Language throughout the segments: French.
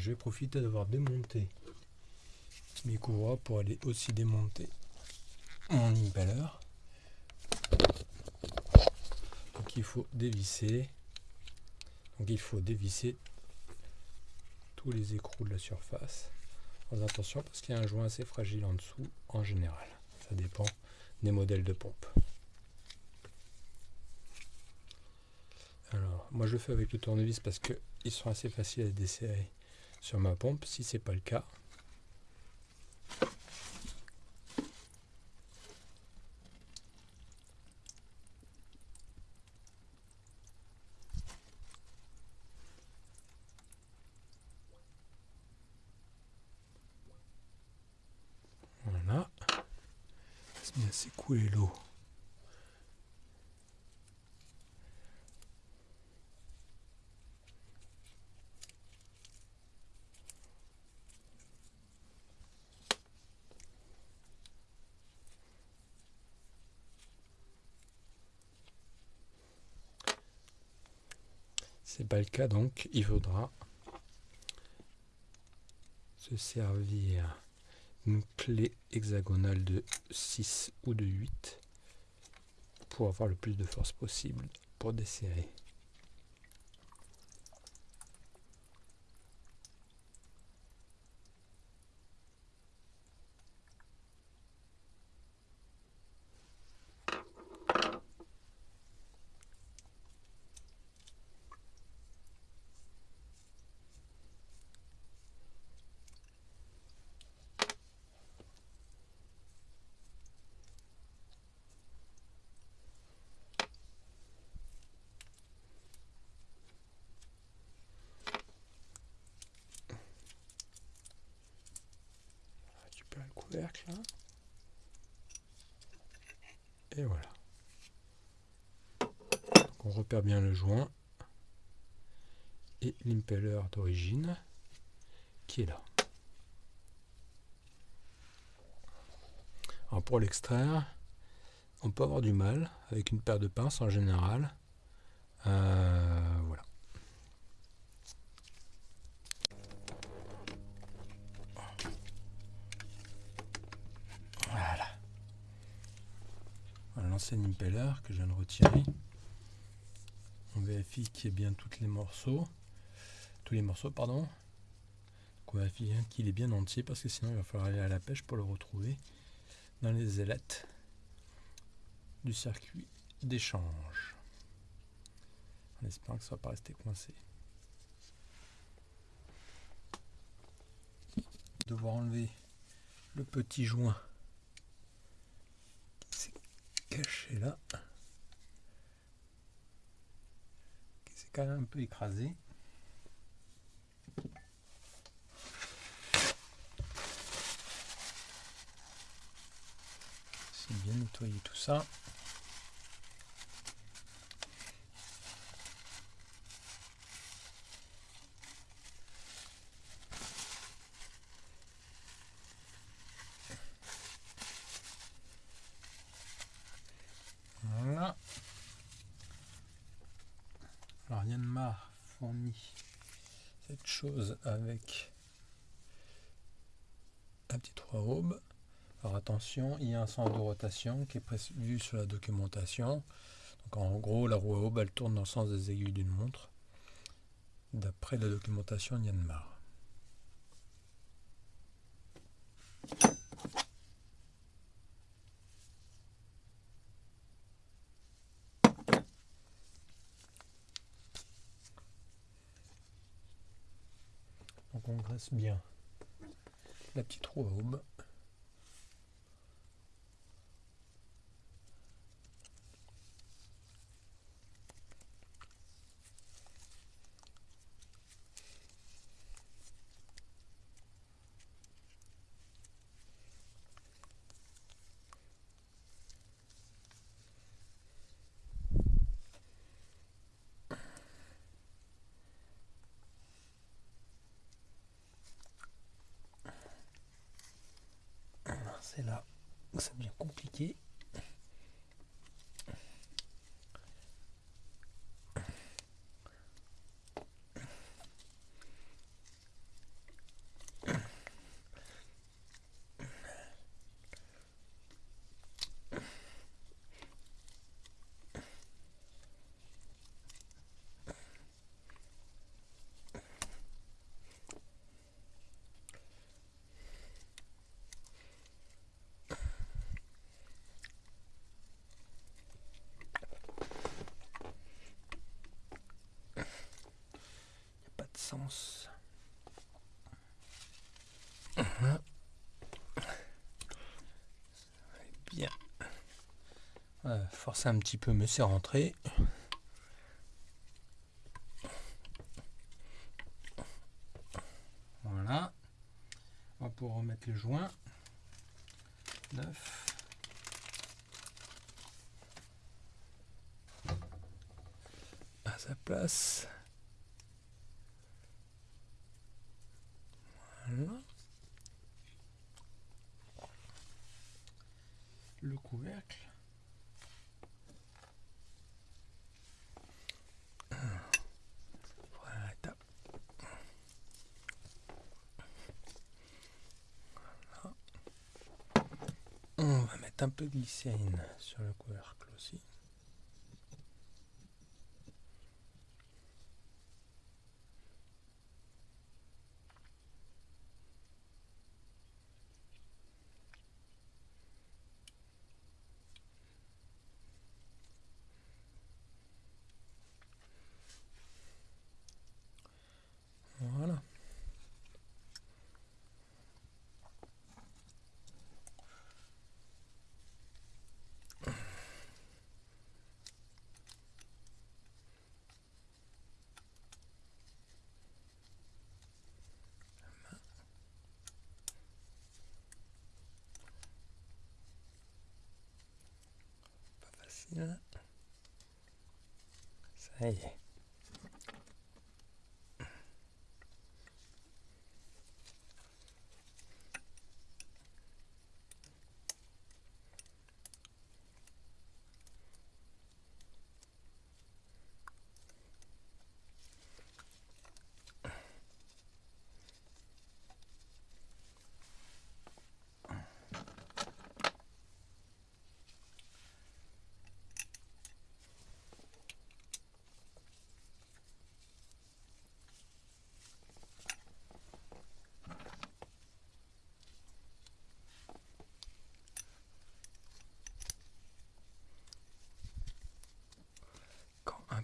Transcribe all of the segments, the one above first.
Je vais profiter d'avoir démonté mes courroies pour aller aussi démonter mon impeller. Donc il faut dévisser. Donc il faut dévisser tous les écrous de la surface. attention parce qu'il y a un joint assez fragile en dessous en général. Ça dépend des modèles de pompe. Alors, moi je le fais avec le tournevis parce qu'ils sont assez faciles à desserrer sur ma pompe. Si c'est pas le cas, Voilà. C'est bien s'écouler l'eau. C'est pas le cas donc il faudra se servir une clé hexagonale de 6 ou de 8 pour avoir le plus de force possible pour desserrer Et voilà. on repère bien le joint et l'impeller d'origine qui est là. Alors pour l'extraire, on peut avoir du mal avec une paire de pinces en général. Euh, l'ancien impeller que je viens de retirer. On vérifie qu'il y ait bien tous les morceaux. Tous les morceaux, pardon. on vérifie qu'il est bien entier parce que sinon il va falloir aller à la pêche pour le retrouver dans les ailettes du circuit d'échange. En espérant que ça ne va pas rester coincé. Devoir enlever le petit joint caché là. Qui s'est quand même un peu écrasé. C'est bien nettoyer tout ça. Cette chose avec un petit trois aubes. Alors attention, il y a un sens de rotation qui est prévu sur la documentation. Donc en gros, la roue à aube, elle tourne dans le sens des aiguilles d'une montre, d'après la documentation Yanmar. On graisse bien la petite roue à aube. c'est là ça devient compliqué. Bien. force un petit peu, mais c'est rentré. Voilà. On va pouvoir remettre le joint. 9. À sa place. Voilà. Le couvercle. On va mettre un peu de glycérine sur le couvercle aussi. Voilà. Pas facile. Ça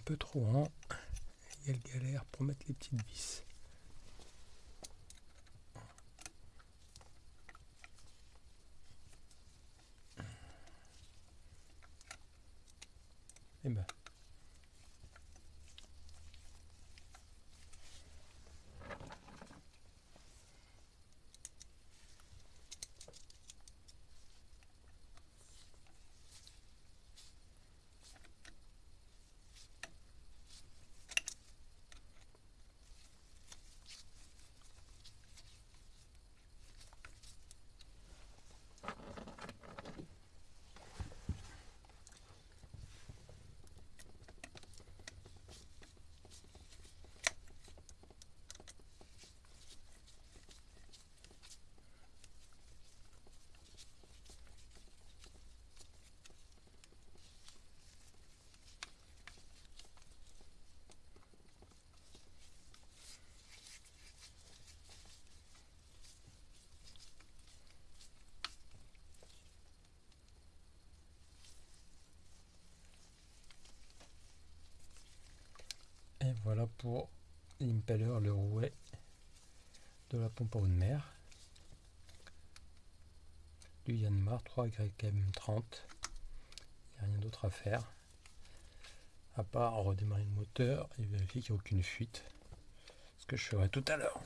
peu trop grand, il y a le galère pour mettre les petites vis. Et ben. Voilà pour l'impeller, le rouet de la pompe à eau de mer. Du Yanmar 3YM30. Il n'y a rien d'autre à faire. À part redémarrer le moteur et vérifier qu'il n'y a aucune fuite. Ce que je ferai tout à l'heure.